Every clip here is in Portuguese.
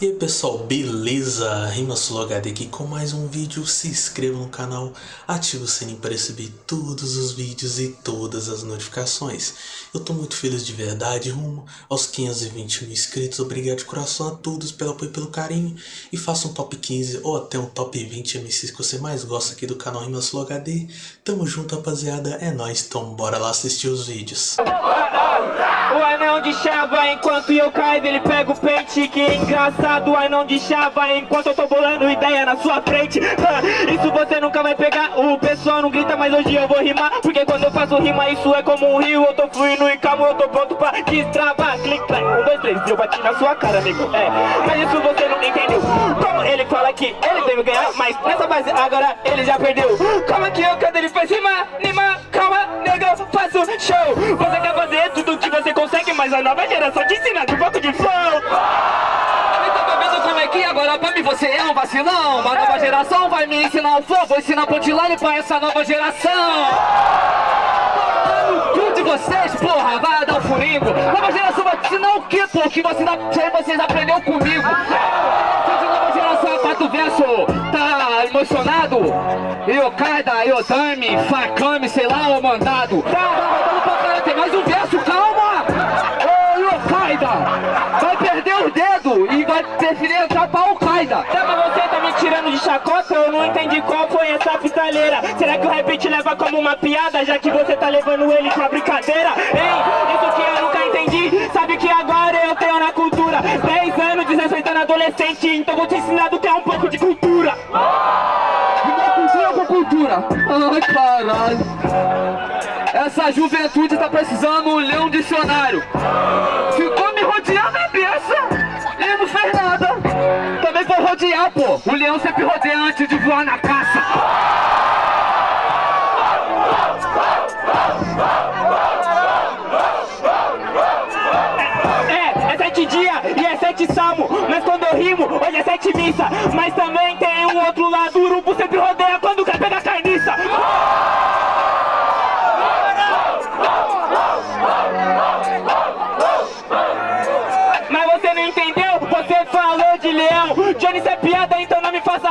E aí pessoal, beleza? RimaSuloHD aqui com mais um vídeo, se inscreva no canal, ative o sininho para receber todos os vídeos e todas as notificações. Eu tô muito feliz de verdade, rumo aos 520 mil inscritos, obrigado de coração a todos pelo apoio e pelo carinho. E faça um top 15 ou até um top 20 MCs que você mais gosta aqui do canal RimaSuloHD. Tamo junto rapaziada, é nóis, então bora lá assistir os vídeos. O anão de chava enquanto eu caio, ele pega o pente Que engraçado, o anão de chava enquanto eu tô bolando ideia na sua frente. Isso você nunca vai pegar, o pessoal não grita, mas hoje eu vou rimar Porque quando eu faço rima, isso é como um rio Eu tô fluindo e calmo, eu tô pronto pra destravar. Clique, clac, um, dois, três, eu bati na sua cara, amigo É, mas isso você não entendeu. Como ele fala que ele deve ganhar, mas nessa base agora ele já perdeu. Calma que eu, quando ele faz rima, nova geração te ensina de um pouco de flow. Então tá vendo como é que agora pra mim você é um vacilão Uma nova geração vai me ensinar o flow Vou ensinar punchline pra essa nova geração Tudo de vocês, porra, vai dar um furingo Nova geração vai te ensinar o que, pô? Que você, vocês aprenderam comigo de nova geração, quatro verso Tá emocionado? Yokaida, Yodami, Fakami, sei lá, o mandado Tá, tá rodando pra cara, chacota? Eu não entendi qual foi essa pistaleira. Será que o rap te leva como uma piada, já que você tá levando ele pra brincadeira? Hein? Isso que eu nunca entendi. Sabe que agora eu tenho na cultura 10 anos, 16 anos, adolescente, então vou te ensinar do que é um pouco de cultura. Cultura com cultura Ai, caralho Essa juventude tá precisando ler um dicionário Ficou me rodeando a cabeça E não fez nada rodear, pô O leão sempre rodeia antes de voar na caça É, é sete dias e é sete salmo. Mas quando eu rimo, hoje é sete missa. Mas também tem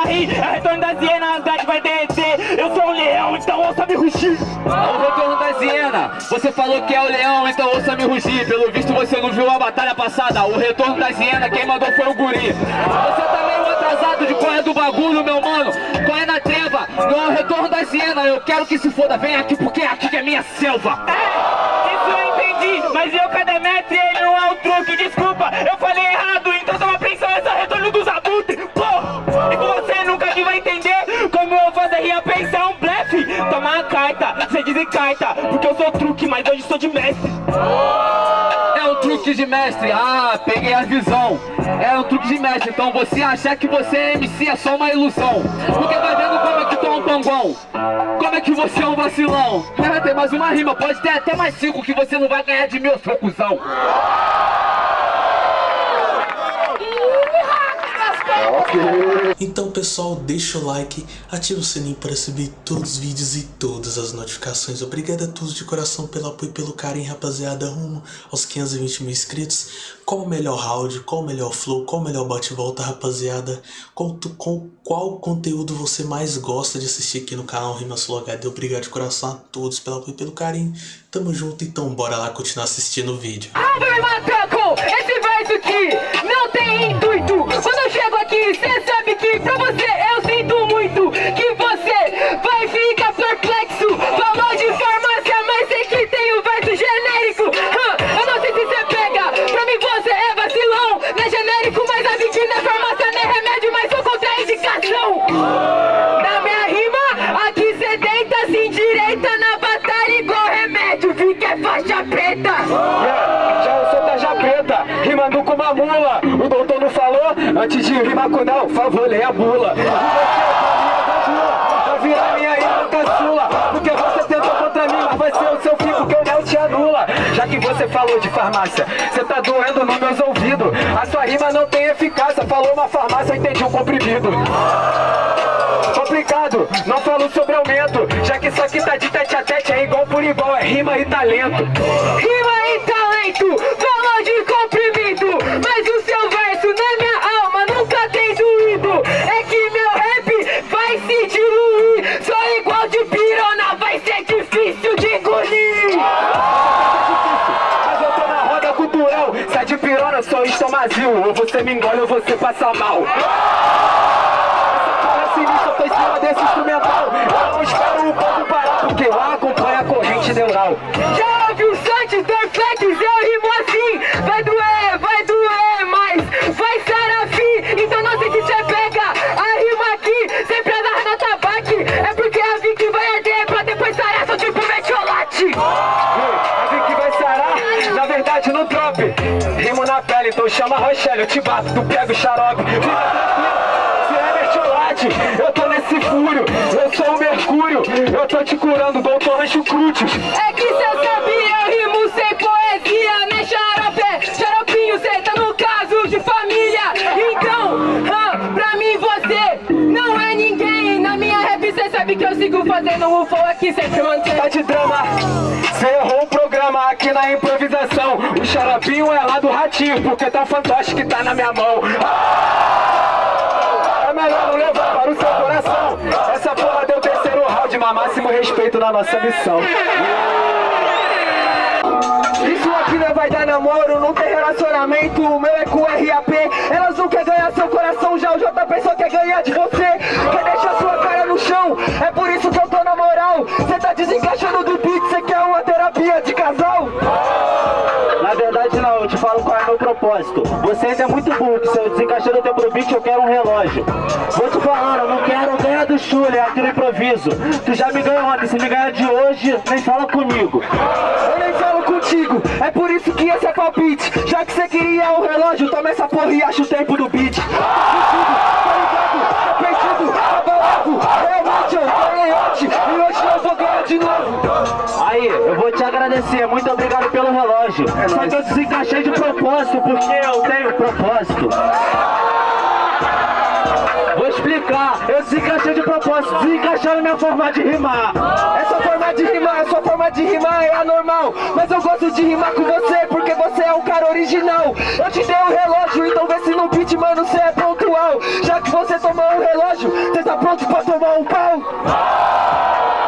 É o retorno das hienas, Asgard vai derreter. Eu sou um leão, então ouça me rugir. O retorno da hiena Você falou que é o leão, então ouça me rugir Pelo visto você não viu a batalha passada. O retorno da hiena, quem mandou foi o guri. Você tá meio atrasado de qual é do bagulho, meu mano. Qual é na treva, não é o retorno da hiena Eu quero que se foda, vem aqui porque aqui que é minha selva. É, isso eu entendi, mas eu cada metro ele não é o truque, desculpa, eu truque, mas hoje sou de mestre. É um truque de mestre, ah, peguei a visão. É um truque de mestre, então você achar que você é MC é só uma ilusão. Porque vai vendo como é que tu é um pangão Como é que você é um vacilão? É, tem mais uma rima, pode ter até mais cinco que você não vai ganhar de mim, seu cuzão Então pessoal, deixa o like, ativa o sininho para receber todos os vídeos e todas as notificações. Obrigado a todos de coração pelo apoio e pelo carinho, rapaziada, rumo aos 520 mil inscritos. Qual o melhor round, qual o melhor flow, qual o melhor bate-volta, rapaziada? Qual, tu- qual, conteúdo você mais gosta de assistir aqui no canal RimaSuloHD? Obrigado de coração a todos pelo apoio e pelo carinho. Tamo junto, então bora lá continuar assistindo o vídeo. Ave macaco, esse verso aqui não tem intuito. Quando eu chego aqui, cê sabe que pra você de rimar com não, favor, leia a bula. E você é pra minha pra virar minha irmã caçula Porque você tentou contra mim, mas vai ser o seu fim porque o Nel te anula Já que você falou de farmácia, você tá doendo nos meus ouvidos. A sua rima não tem eficácia, falou uma farmácia, eu entendi um comprimido. Complicado, não falo sobre aumento. Já que isso aqui tá de tete a tete, é igual por igual, é rima e talento. Rima e talento, falou de comprimido. Mas o seu verso na Ou você me engole ou você passa mal. Chama Rochelle, eu te bato, tu pega o xarope. Fica tranquilo, se é mertiolate, eu tô nesse fúrio, eu sou o Mercúrio, eu tô te curando, doutor Rancho Crútios. É que cê sabia, eu rimo sem poesia Né xarope, xaropinho, cê tá no caso de família Então, ah, pra mim você não é ninguém Na minha rap cê sabe que eu sigo fazendo o flow aqui sempre mantém Tá de drama, cê errou o programa aqui na improvisação. O xaropinho é lá do ratinho, porque tá fantástico que tá na minha mão. É melhor não levar para o seu coração. Essa porra deu terceiro round, mas máximo respeito na nossa missão. Isso aqui não vai dar namoro, não tem relacionamento, o meu é com o RAP Elas não querem ganhar seu coração, já o JP só quer ganhar de você Quer deixar sua cara no chão, é por isso que eu tô na moral Cê tá desencaixando do beat, cê quer uma de casal? Na verdade não, eu te falo qual é o meu propósito. Você ainda é muito burro, se eu desencaixar no tempo do beat eu quero um relógio. Vou te falando, eu não quero ganhar do Chule, é aqui no improviso. Tu já me ganhou ontem, se me ganhar de hoje, nem fala comigo. Eu nem falo contigo, é por isso que esse é palpite Já que cê queria o relógio, toma essa porra e acha o tempo do beat ligado? Tá perdido, abalado Realmente eu ganhei ontem e hoje eu vou ganhar de novo Aí, eu vou te agradecer, muito obrigado pelo relógio. Só que eu desencaixei de propósito, porque eu tenho propósito. Vou explicar, eu desencaixei de propósito, desencaixaram minha forma de rimar. Essa forma de rimar, sua forma de rimar é anormal Mas eu gosto de rimar com você porque você é um cara original Eu te dei um relógio, então vê se no beat, mano, cê é pontual Já que você tomou um relógio, cê tá pronto pra tomar um pau?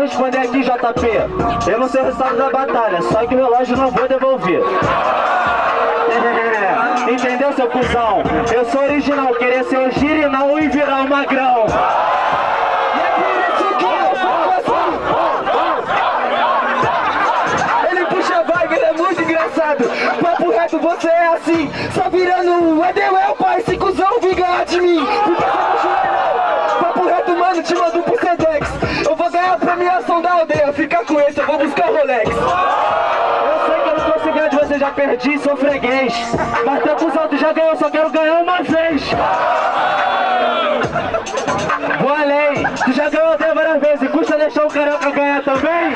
Responder aqui, JP. Eu não sei o resultado da batalha, só que o relógio não vou devolver. É, entendeu, seu cuzão? Eu sou original, querer ser o girinal e virar o magrão. É é Papo reto, você é assim Só virando um Edewell, pai, esse cuzão ganhar de mim Papo reto, mano, te mando pro vou premiação da aldeia Fica com esse, eu vou buscar o Rolex Eu sei que eu não ganhar de você, já perdi, sou freguês. Mas teu cuzão, tu já ganhou, só quero ganhar uma vez. Vou além, tu já ganhou até várias vezes, custa deixar o carioca ganhar também?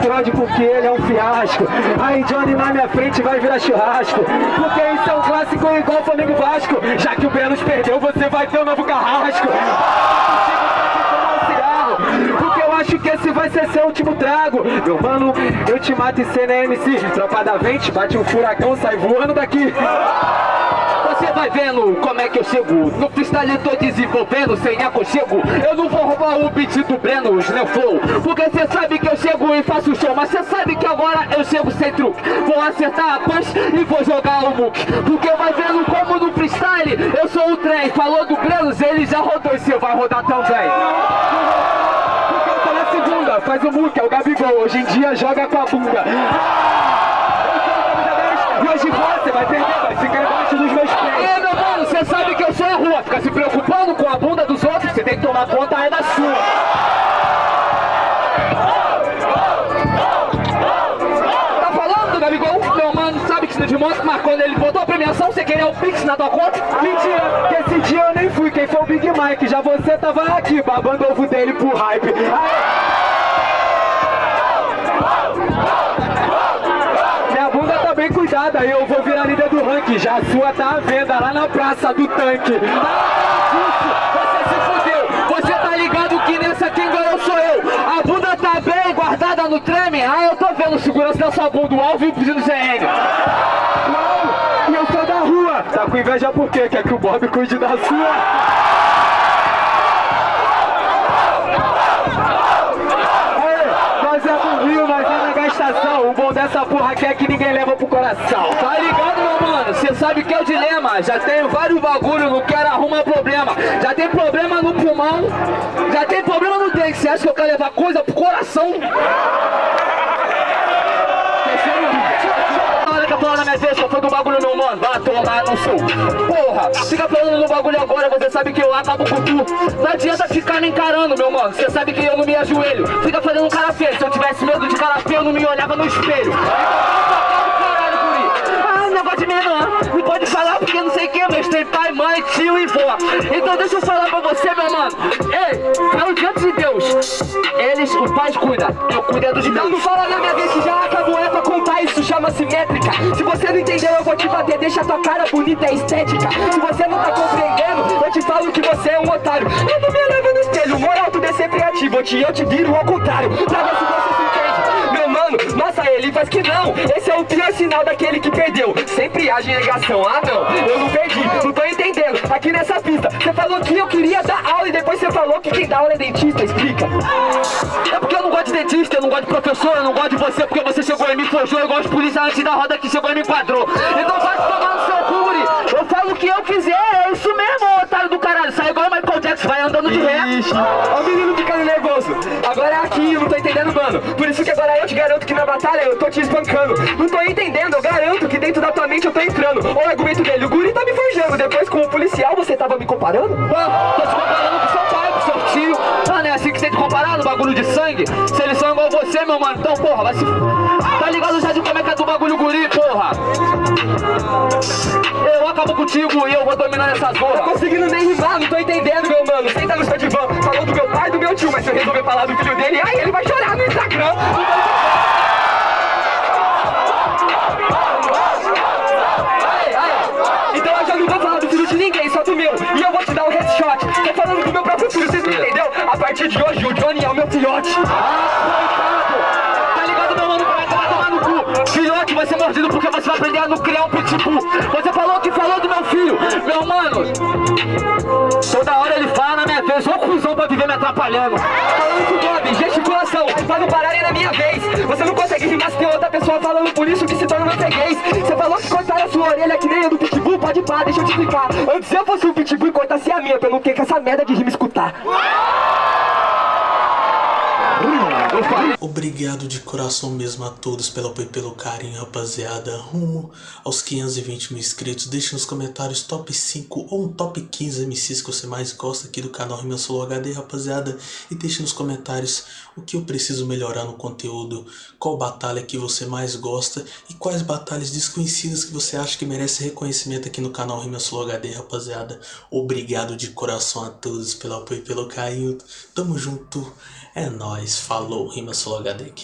Background porque ele é um fiasco. Aí Johnny na minha frente vai virar churrasco. Porque isso é um clássico igual Flamengo Vasco. Já que o Brenos perdeu, você vai ter um novo carrasco. Porque eu acho que esse vai ser seu último trago. Meu mano, eu te mato e cê é MC Tropa da vente, bate um furacão, sai voando daqui vai vendo como é que eu chego. No freestyle tô desenvolvendo sem aconchego. Eu não vou roubar o beat do Breno, Neo Flow. Porque cê sabe que eu chego e faço show Mas cê sabe que agora eu chego sem truque. Vou acertar a punch e vou jogar o muque. Porque vai vendo como no freestyle eu sou o trem. Falou do Brenos, ele já rodou e cê vai rodar também. Faz o muque, é o Gabigol. Hoje em dia joga com a bunda. E hoje você vai perder, vai ficar embaixo dos meus pés mano, cê sabe que eu sou a rua. Fica se preocupando com a bunda dos outros. Cê tem que tomar conta é da sua. Tá falando do Gabigol? Meu mano sabe que isso de moto Mas quando ele botou a premiação, você queria o Pix na tua conta? Mentira, que esse dia eu nem fui, quem foi o Big Mike? Já você tava aqui, babando ovo dele pro hype. Bunda e eu vou virar líder do ranking. Já a sua tá à venda lá na praça do tanque. Você se fudeu, você tá ligado que nessa quem ganhou sou eu. A bunda tá bem guardada no treme? Ah, eu tô vendo segurança da sua bunda, o alvo e o CN E eu sou da rua, tá com inveja por quê? Quer que o Bob cuide da sua? Essa porra aqui é que ninguém leva pro coração. Tá ligado, meu mano? Cê sabe que é o dilema. Já tenho vários bagulho, não quero arrumar problema. Já tem problema no pulmão, já tem problema no dente. Cê acha que eu quero levar coisa pro coração? Falar na minha vez, só foi do bagulho meu mano, vai tomar no sul Porra, fica falando do bagulho agora, você sabe que eu acabo com tu Não adianta ficar me encarando, meu mano, você sabe que eu não me ajoelho. Fica fazendo cara feio, se eu tivesse medo de cara feio eu não me olhava no espelho negócio de menor Não. Pode falar porque não sei quem, mas tem pai, mãe, tio e vó. Então deixa eu falar pra você, meu mano Ei, falo diante de Deus. Eles, os pais cuidam, eu cuido é dos meus. Não, fala na minha vez que já acabou, é pra contar Isso chama-se métrica Se você não entendeu, eu vou te bater. Deixa tua cara bonita, é estética. Se você não tá compreendendo, eu te falo que você é um otário. Eu não me leva no espelho, moral, tudo é sempre ativo Eu te, eu te viro ao contrário. Pra ver se você se entende Meu mano, nossa, ele faz que não. Esse é o pior sinal daquele que perdeu. Sempre age em negação, ah não, eu não perdi. Não tô entendendo, aqui nessa pista Você falou que eu queria dar aula E depois você falou que quem dá aula é dentista, explica. É porque eu não gosto de dentista, eu não gosto de professor Eu não gosto de você porque você chegou e me forjou. Eu gosto de polícia antes da roda que chegou e me enquadrou. Então vai tomar no seu cu, Eu falo o que eu quiser, é isso mesmo, otário do caralho. Sai igual o Michael Jackson, vai andando de ré. O menino ficando nervoso aqui, não tô entendendo, mano. Por isso que agora eu te garanto que na batalha eu tô te espancando. Não tô entendendo, eu garanto que dentro da tua mente eu tô entrando. Olha o argumento dele, o guri tá me forjando. Depois com o policial você tava me comparando? Ah, no bagulho de sangue? Se eles são igual você, meu mano, então porra, vai se... Tá ligado já de como é que é do bagulho guri, porra? Eu acabo contigo e eu vou dominar essa zorra Tô conseguindo nem rimar, não tô entendendo, meu mano. Senta no seu divã, falou do meu pai e do meu tio Mas se eu resolver falar do filho dele, aí ele vai chorar no Instagram. Então eu já não vou falar do filho de ninguém, só do meu. E eu vou te dar headshot Tô falando do meu próprio filho, vocês não entendeu? A partir de hoje o Johnny é o meu filhote. Ah, cu? Filhote vai ser mordido porque você vai aprender a não criar um pitbull. Você falou que falou do meu filho. Meu mano Toda hora ele fala na minha vez. Ô cuzão pra viver me atrapalhando. Falando com o Bob, gesticulação Pra não pararem na minha vez. Você não consegue rimar se tem outra pessoa falando por isso que se torna freguês Você falou que cortaram a sua orelha que nem a do pitbull. Pode pá, deixa eu te explicar. Antes eu fosse o pitbull e cortasse a minha não ter que essa merda de rima escutar Obrigado de coração mesmo a todos pelo apoio e pelo carinho, rapaziada. Rumo aos 520 mil inscritos. Deixe nos comentários top 5 ou um top 15 MCs que você mais gosta aqui do canal Rima Solo HD, rapaziada. E deixe nos comentários o que eu preciso melhorar no conteúdo, qual batalha que você mais gosta e quais batalhas desconhecidas que você acha que merece reconhecimento aqui no canal Rima Solo HD, rapaziada. Obrigado de coração a todos pelo apoio e pelo carinho. Tamo junto. É nóis, falou, Rima Solo HD aqui.